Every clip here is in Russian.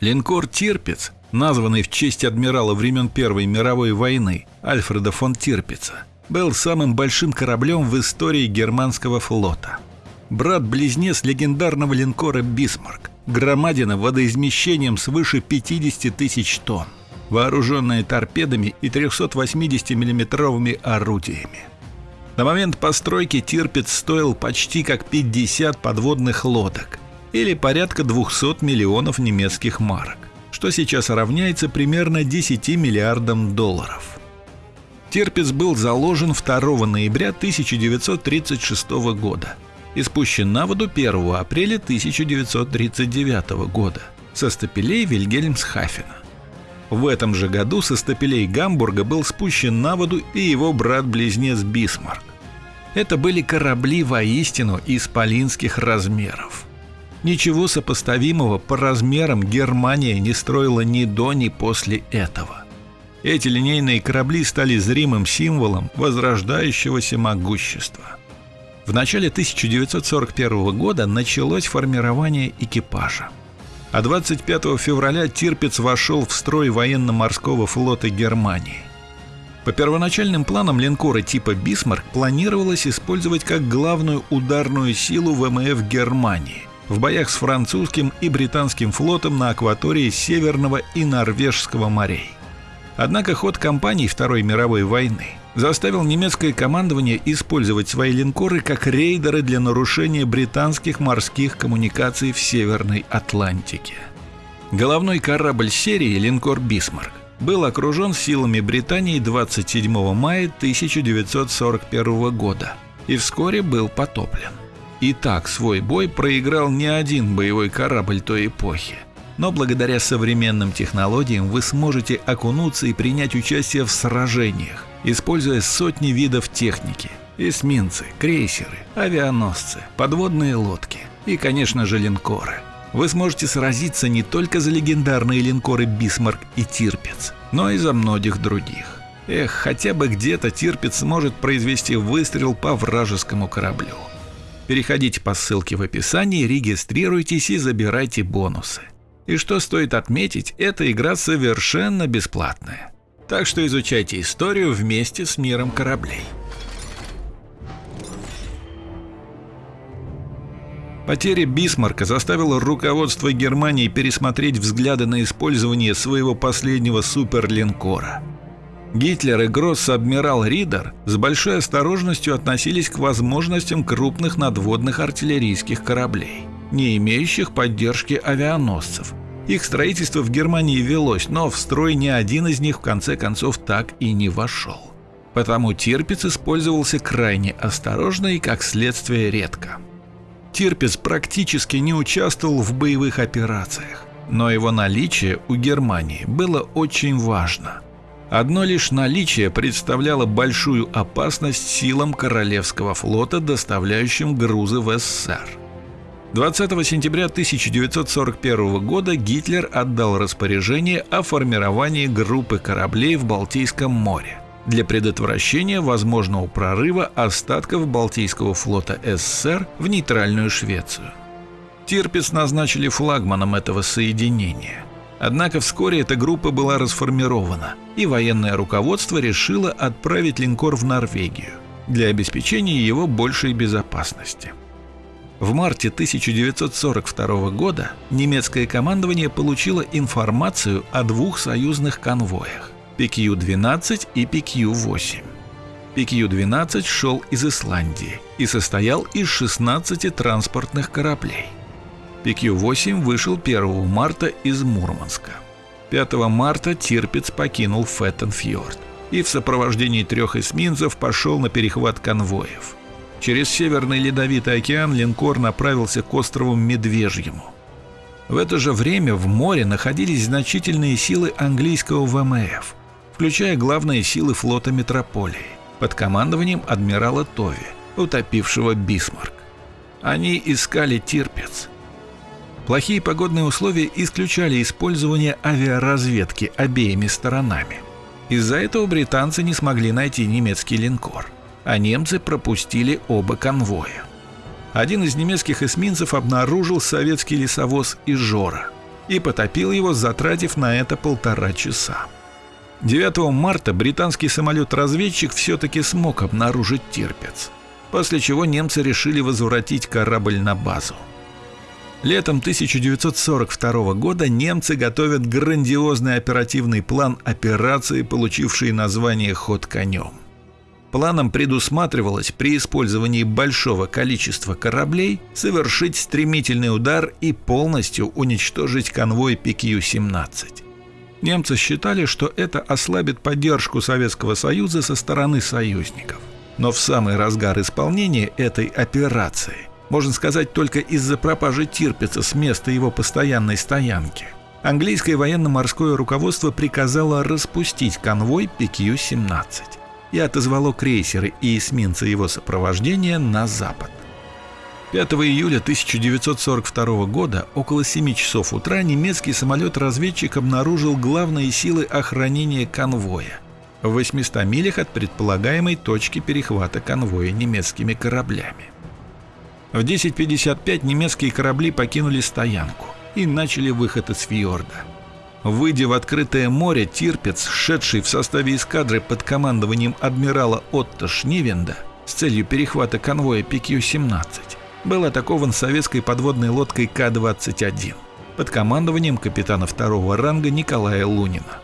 Линкор «Тирпиц», названный в честь адмирала времен Первой мировой войны Альфреда фон Тирпица, был самым большим кораблем в истории германского флота. Брат-близнец легендарного линкора «Бисмарк», громадина водоизмещением свыше 50 тысяч тонн, вооруженная торпедами и 380 миллиметровыми орудиями. На момент постройки Тирпиц стоил почти как 50 подводных лодок или порядка 200 миллионов немецких марок, что сейчас равняется примерно 10 миллиардам долларов. Тирпиц был заложен 2 ноября 1936 года и спущен на воду 1 апреля 1939 года со стапелей Вильгельмсхафена. В этом же году со стапелей Гамбурга был спущен на воду и его брат-близнец Бисмарк. Это были корабли воистину исполинских размеров. Ничего сопоставимого по размерам Германия не строила ни до, ни после этого. Эти линейные корабли стали зримым символом возрождающегося могущества. В начале 1941 года началось формирование экипажа а 25 февраля Тирпиц вошел в строй военно-морского флота Германии. По первоначальным планам линкора типа «Бисмарк» планировалось использовать как главную ударную силу ВМФ Германии в боях с французским и британским флотом на акватории Северного и Норвежского морей. Однако ход кампании Второй мировой войны заставил немецкое командование использовать свои линкоры как рейдеры для нарушения британских морских коммуникаций в Северной Атлантике. Головной корабль серии линкор «Бисмарк» был окружен силами Британии 27 мая 1941 года и вскоре был потоплен. И так свой бой проиграл не один боевой корабль той эпохи. Но благодаря современным технологиям вы сможете окунуться и принять участие в сражениях, используя сотни видов техники – эсминцы, крейсеры, авианосцы, подводные лодки и, конечно же, линкоры. Вы сможете сразиться не только за легендарные линкоры «Бисмарк» и «Тирпиц», но и за многих других. Эх, хотя бы где-то «Тирпиц» может произвести выстрел по вражескому кораблю. Переходите по ссылке в описании, регистрируйтесь и забирайте бонусы. И что стоит отметить, эта игра совершенно бесплатная. Так что изучайте историю вместе с миром кораблей. Потеря Бисмарка заставила руководство Германии пересмотреть взгляды на использование своего последнего суперлинкора. Гитлер и гросс-адмирал Ридер с большой осторожностью относились к возможностям крупных надводных артиллерийских кораблей, не имеющих поддержки авианосцев, их строительство в Германии велось, но в строй ни один из них в конце концов так и не вошел. Потому Тирпиц использовался крайне осторожно и, как следствие, редко. Тирпиц практически не участвовал в боевых операциях, но его наличие у Германии было очень важно. Одно лишь наличие представляло большую опасность силам Королевского флота, доставляющим грузы в СССР. 20 сентября 1941 года Гитлер отдал распоряжение о формировании группы кораблей в Балтийском море для предотвращения возможного прорыва остатков Балтийского флота СССР в нейтральную Швецию. Тирпиц назначили флагманом этого соединения. Однако вскоре эта группа была расформирована, и военное руководство решило отправить линкор в Норвегию для обеспечения его большей безопасности. В марте 1942 года немецкое командование получило информацию о двух союзных конвоях – PQ-12 и PQ-8. PQ-12 шел из Исландии и состоял из 16 транспортных кораблей. PQ-8 вышел 1 марта из Мурманска. 5 марта Тирпиц покинул Феттенфьорд и в сопровождении трех эсминцев пошел на перехват конвоев – Через Северный Ледовитый океан линкор направился к острову Медвежьему. В это же время в море находились значительные силы английского ВМФ, включая главные силы флота Метрополии под командованием адмирала Тови, утопившего Бисмарк. Они искали Тирпец. Плохие погодные условия исключали использование авиаразведки обеими сторонами. Из-за этого британцы не смогли найти немецкий линкор – а немцы пропустили оба конвоя. Один из немецких эсминцев обнаружил советский лесовоз «Ижора». и потопил его, затратив на это полтора часа. 9 марта британский самолет-разведчик все-таки смог обнаружить Тирпец, после чего немцы решили возвратить корабль на базу. Летом 1942 года немцы готовят грандиозный оперативный план операции, получивший название «Ход конем». Планом предусматривалось при использовании большого количества кораблей совершить стремительный удар и полностью уничтожить конвой PQ-17. Немцы считали, что это ослабит поддержку Советского Союза со стороны союзников. Но в самый разгар исполнения этой операции, можно сказать только из-за пропажи Тирпица с места его постоянной стоянки, английское военно-морское руководство приказало распустить конвой PQ-17 и отозвало крейсеры и эсминцы его сопровождения на запад. 5 июля 1942 года около 7 часов утра немецкий самолет-разведчик обнаружил главные силы охранения конвоя в 800 милях от предполагаемой точки перехвата конвоя немецкими кораблями. В 10.55 немецкие корабли покинули стоянку и начали выход из фьорда. Выйдя в открытое море, Тирпец, шедший в составе эскадры под командованием адмирала Отто Шнивенда с целью перехвата конвоя PQ-17, был атакован советской подводной лодкой К-21 под командованием капитана второго ранга Николая Лунина.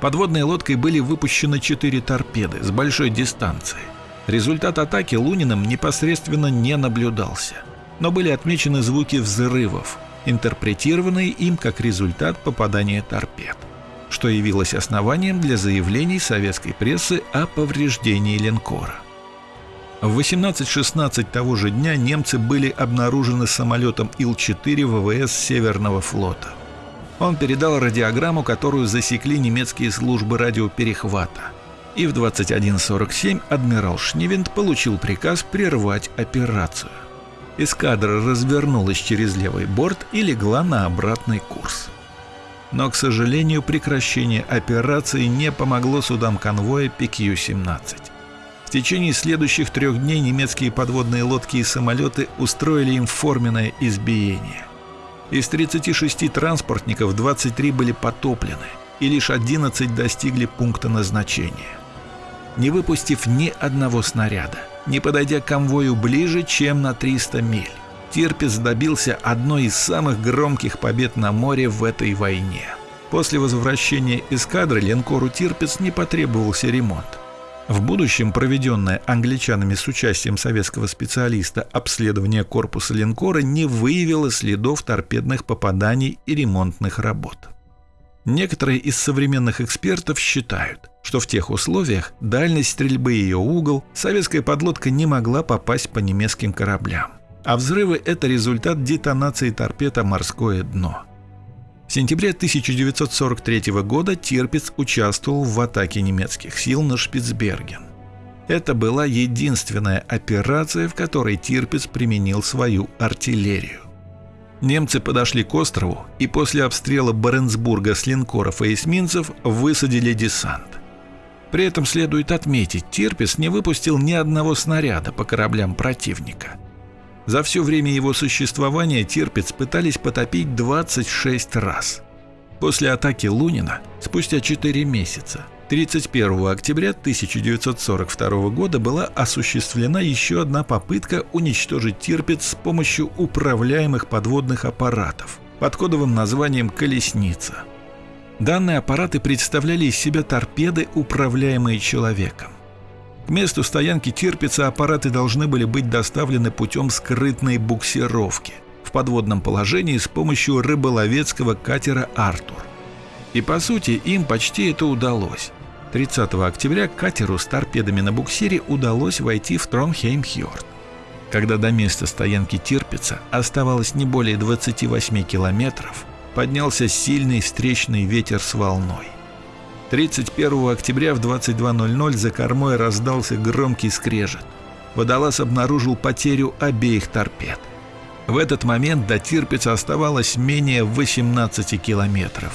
Подводной лодкой были выпущены четыре торпеды с большой дистанции. Результат атаки Луниным непосредственно не наблюдался, но были отмечены звуки взрывов, интерпретированные им как результат попадания торпед, что явилось основанием для заявлений советской прессы о повреждении линкора. В 18.16 того же дня немцы были обнаружены самолетом Ил-4 ВВС Северного флота. Он передал радиограмму, которую засекли немецкие службы радиоперехвата. И в 21.47 адмирал Шнивент получил приказ прервать операцию. Эскадра развернулась через левый борт и легла на обратный курс. Но, к сожалению, прекращение операции не помогло судам конвоя PQ-17. В течение следующих трех дней немецкие подводные лодки и самолеты устроили им форменное избиение. Из 36 транспортников 23 были потоплены, и лишь 11 достигли пункта назначения. Не выпустив ни одного снаряда, не подойдя к конвою ближе, чем на 300 миль, Тирпец добился одной из самых громких побед на море в этой войне. После возвращения эскадры линкору Тирпец не потребовался ремонт. В будущем проведенное англичанами с участием советского специалиста обследование корпуса линкора не выявило следов торпедных попаданий и ремонтных работ. Некоторые из современных экспертов считают, что в тех условиях дальность стрельбы и ее угол советская подлодка не могла попасть по немецким кораблям, а взрывы – это результат детонации торпед о морское дно. В сентябре 1943 года Тирпиц участвовал в атаке немецких сил на Шпицберген. Это была единственная операция, в которой Тирпиц применил свою артиллерию. Немцы подошли к острову и после обстрела Баренцбурга с линкоров и эсминцев высадили десант. При этом следует отметить, Тирпиц не выпустил ни одного снаряда по кораблям противника – за все время его существования Тирпиц пытались потопить 26 раз. После атаки Лунина, спустя 4 месяца, 31 октября 1942 года была осуществлена еще одна попытка уничтожить Тирпиц с помощью управляемых подводных аппаратов под кодовым названием «Колесница». Данные аппараты представляли из себя торпеды, управляемые человеком. К месту стоянки Тирпица аппараты должны были быть доставлены путем скрытной буксировки в подводном положении с помощью рыболовецкого катера «Артур». И по сути им почти это удалось. 30 октября катеру с торпедами на буксире удалось войти в Тронхейм-Хьорд. Когда до места стоянки Тирпица оставалось не более 28 километров, поднялся сильный встречный ветер с волной. 31 октября в 22.00 за кормой раздался громкий скрежет. Водолаз обнаружил потерю обеих торпед. В этот момент до Тирпица оставалось менее 18 километров.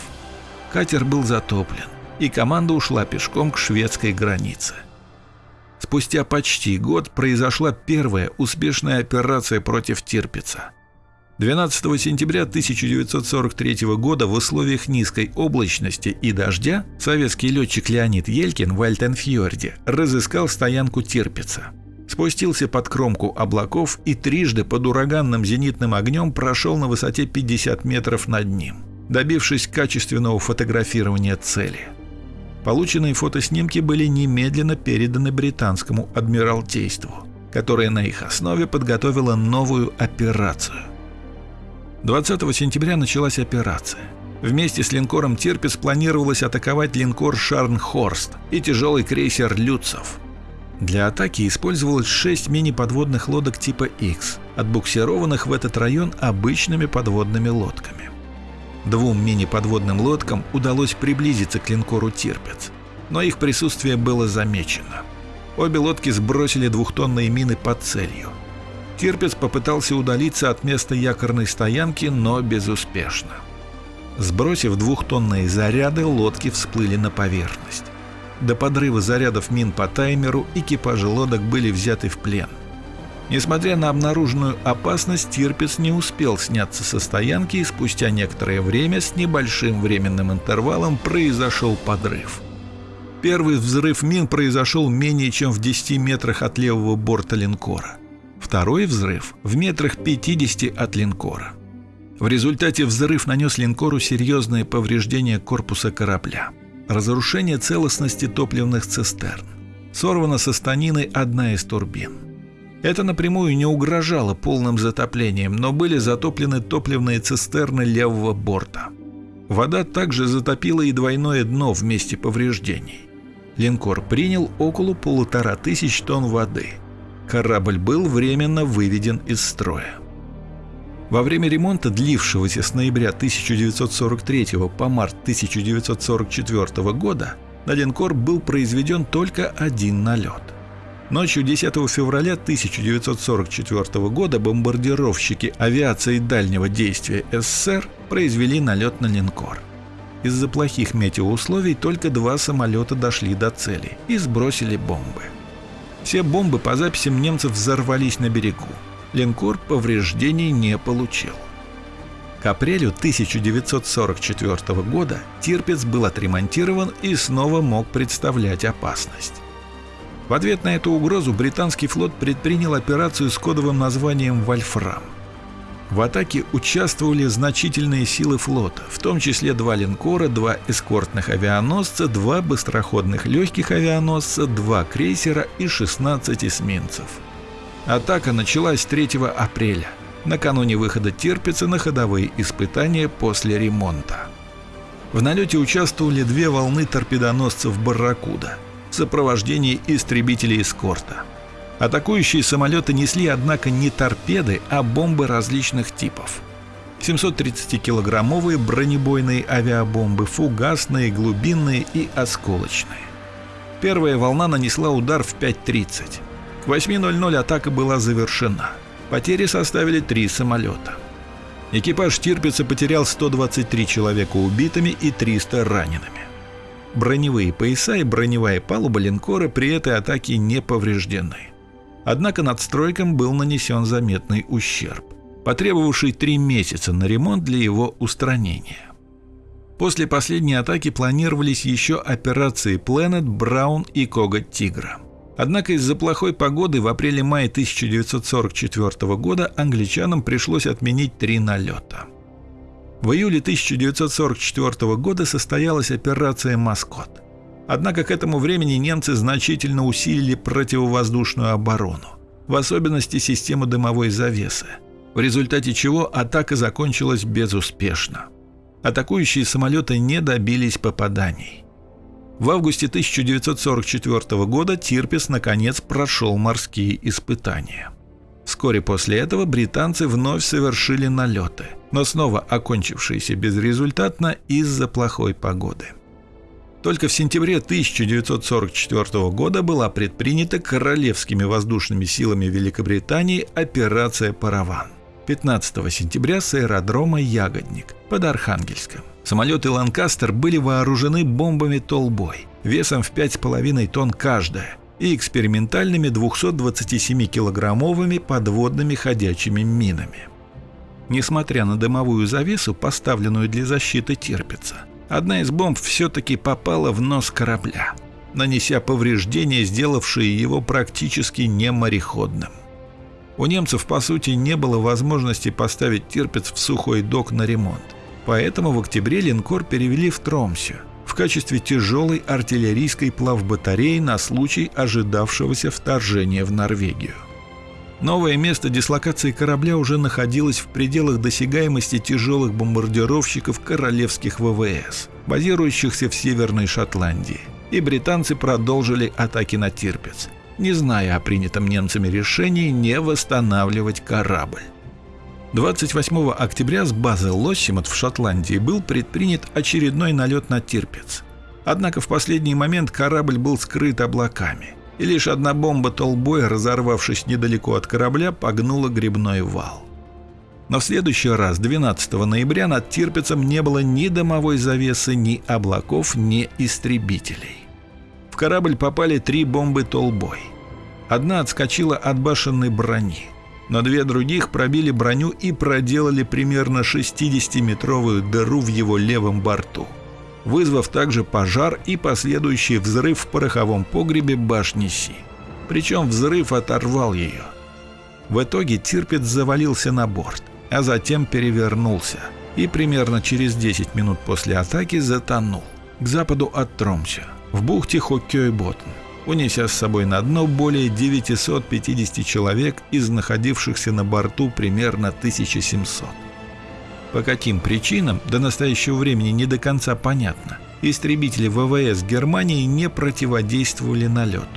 Катер был затоплен, и команда ушла пешком к шведской границе. Спустя почти год произошла первая успешная операция против Тирпица. 12 сентября 1943 года в условиях низкой облачности и дождя советский летчик Леонид Елькин в Альтенфьорде разыскал стоянку Тирпица. Спустился под кромку облаков и трижды под ураганным зенитным огнем прошел на высоте 50 метров над ним, добившись качественного фотографирования цели. Полученные фотоснимки были немедленно переданы британскому адмиралтейству, которое на их основе подготовило новую операцию 20 сентября началась операция. Вместе с линкором «Тирпиц» планировалось атаковать линкор «Шарнхорст» и тяжелый крейсер «Люцов». Для атаки использовалось 6 мини-подводных лодок типа X, отбуксированных в этот район обычными подводными лодками. Двум мини-подводным лодкам удалось приблизиться к линкору «Тирпиц», но их присутствие было замечено. Обе лодки сбросили двухтонные мины под целью – Тирпец попытался удалиться от места якорной стоянки, но безуспешно. Сбросив двухтонные заряды, лодки всплыли на поверхность. До подрыва зарядов мин по таймеру экипажи лодок были взяты в плен. Несмотря на обнаруженную опасность, Тирпец не успел сняться со стоянки и спустя некоторое время с небольшим временным интервалом произошел подрыв. Первый взрыв мин произошел менее чем в 10 метрах от левого борта линкора. Второй взрыв в метрах 50 от линкора. В результате взрыв нанес линкору серьезные повреждения корпуса корабля. Разрушение целостности топливных цистерн. Сорвана со станины одна из турбин. Это напрямую не угрожало полным затоплением, но были затоплены топливные цистерны левого борта. Вода также затопила и двойное дно в месте повреждений. Линкор принял около полутора тысяч тонн воды – корабль был временно выведен из строя. Во время ремонта, длившегося с ноября 1943 по март 1944 года, на линкор был произведен только один налет. Ночью 10 февраля 1944 года бомбардировщики авиации дальнего действия СССР произвели налет на линкор. Из-за плохих метеоусловий только два самолета дошли до цели и сбросили бомбы. Все бомбы по записям немцев взорвались на берегу. Линкор повреждений не получил. К апрелю 1944 года Тирпиц был отремонтирован и снова мог представлять опасность. В ответ на эту угрозу британский флот предпринял операцию с кодовым названием «Вольфрам». В атаке участвовали значительные силы флота, в том числе два линкора, два эскортных авианосца, два быстроходных легких авианосца, два крейсера и 16 эсминцев. Атака началась 3 апреля, накануне выхода Терпица на ходовые испытания после ремонта. В налете участвовали две волны торпедоносцев «Барракуда» в сопровождении истребителей эскорта – Атакующие самолеты несли, однако, не торпеды, а бомбы различных типов. 730-килограммовые бронебойные авиабомбы, фугасные, глубинные и осколочные. Первая волна нанесла удар в 5.30. К 8.00 атака была завершена. Потери составили три самолета. Экипаж Тирпица потерял 123 человека убитыми и 300 ранеными. Броневые пояса и броневая палуба линкора при этой атаке не повреждены. Однако надстройкам был нанесен заметный ущерб, потребовавший три месяца на ремонт для его устранения. После последней атаки планировались еще операции Planet, Браун и Коготь Тигра. Однако из-за плохой погоды в апреле-мае 1944 года англичанам пришлось отменить три налета. В июле 1944 года состоялась операция «Маскот». Однако к этому времени немцы значительно усилили противовоздушную оборону, в особенности систему дымовой завесы, в результате чего атака закончилась безуспешно. Атакующие самолеты не добились попаданий. В августе 1944 года Тирпис наконец прошел морские испытания. Вскоре после этого британцы вновь совершили налеты, но снова окончившиеся безрезультатно из-за плохой погоды. Только в сентябре 1944 года была предпринята Королевскими воздушными силами Великобритании операция «Параван». 15 сентября с аэродрома «Ягодник» под Архангельском. Самолеты «Ланкастер» были вооружены бомбами «Толбой» весом в 5,5 тонн каждая и экспериментальными 227-килограммовыми подводными ходячими минами. Несмотря на дымовую завесу, поставленную для защиты Тирпица, одна из бомб все-таки попала в нос корабля, нанеся повреждения, сделавшие его практически немореходным. У немцев, по сути, не было возможности поставить Тирпиц в сухой док на ремонт. Поэтому в октябре линкор перевели в Тромсю в качестве тяжелой артиллерийской плавбатареи на случай ожидавшегося вторжения в Норвегию. Новое место дислокации корабля уже находилось в пределах досягаемости тяжелых бомбардировщиков королевских ВВС, базирующихся в Северной Шотландии, и британцы продолжили атаки на Тирпиц, не зная о принятом немцами решении не восстанавливать корабль. 28 октября с базы Лоссимот в Шотландии был предпринят очередной налет на Тирпиц. Однако в последний момент корабль был скрыт облаками – и лишь одна бомба толбой, разорвавшись недалеко от корабля, погнула грибной вал. Но в следующий раз, 12 ноября, над Тирпицем не было ни дымовой завесы, ни облаков, ни истребителей. В корабль попали три бомбы толбой. Одна отскочила от башенной брони, но две других пробили броню и проделали примерно 60-метровую дыру в его левом борту – вызвав также пожар и последующий взрыв в пороховом погребе башни Си. Причем взрыв оторвал ее. В итоге Тирпиц завалился на борт, а затем перевернулся и примерно через 10 минут после атаки затонул к западу от Тромся, в бухте Хоккей-Боттен, унеся с собой на дно более 950 человек из находившихся на борту примерно 1700. По каким причинам до настоящего времени не до конца понятно. Истребители ВВС Германии не противодействовали налету.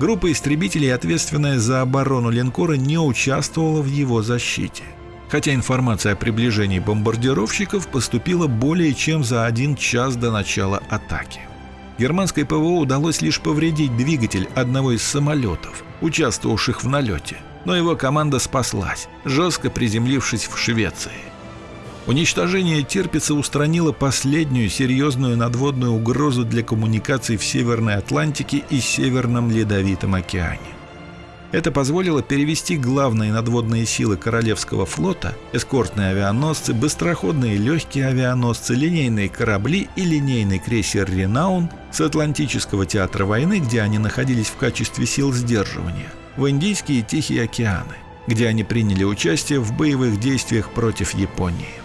Группа истребителей, ответственная за оборону линкора, не участвовала в его защите. Хотя информация о приближении бомбардировщиков поступила более чем за один час до начала атаки. Германской ПВО удалось лишь повредить двигатель одного из самолетов, участвовавших в налете, но его команда спаслась, жестко приземлившись в Швеции. Уничтожение Тирпица устранило последнюю серьезную надводную угрозу для коммуникаций в Северной Атлантике и Северном Ледовитом океане. Это позволило перевести главные надводные силы Королевского флота, эскортные авианосцы, быстроходные легкие авианосцы, линейные корабли и линейный крейсер «Ренаун» с Атлантического театра войны, где они находились в качестве сил сдерживания, в Индийские и Тихие океаны, где они приняли участие в боевых действиях против Японии.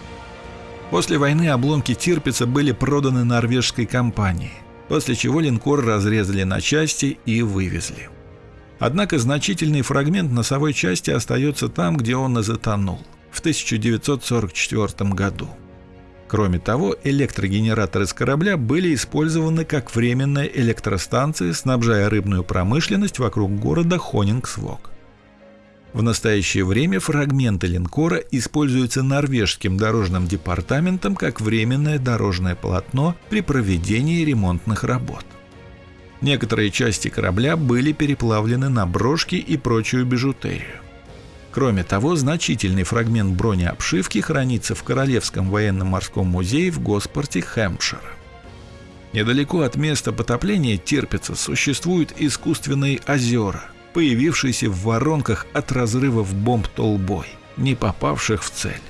После войны обломки Тирпица были проданы норвежской компании, после чего линкор разрезали на части и вывезли. Однако значительный фрагмент носовой части остается там, где он и затонул, в 1944 году. Кроме того, электрогенераторы с корабля были использованы как временная электростанция, снабжая рыбную промышленность вокруг города Хонингсвок. В настоящее время фрагменты линкора используются норвежским дорожным департаментом как временное дорожное полотно при проведении ремонтных работ. Некоторые части корабля были переплавлены на брошки и прочую бижутерию. Кроме того, значительный фрагмент бронеобшивки хранится в Королевском военно-морском музее в Госпорте Хэмпшира. Недалеко от места потопления Терпица существуют искусственные озера – появившийся в воронках от разрывов бомб толбой, не попавших в цель.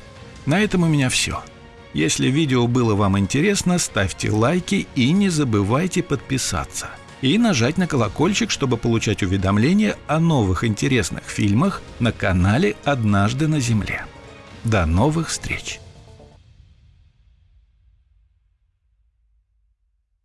На этом у меня все. Если видео было вам интересно, ставьте лайки и не забывайте подписаться. И нажать на колокольчик, чтобы получать уведомления о новых интересных фильмах на канале «Однажды на Земле». До новых встреч!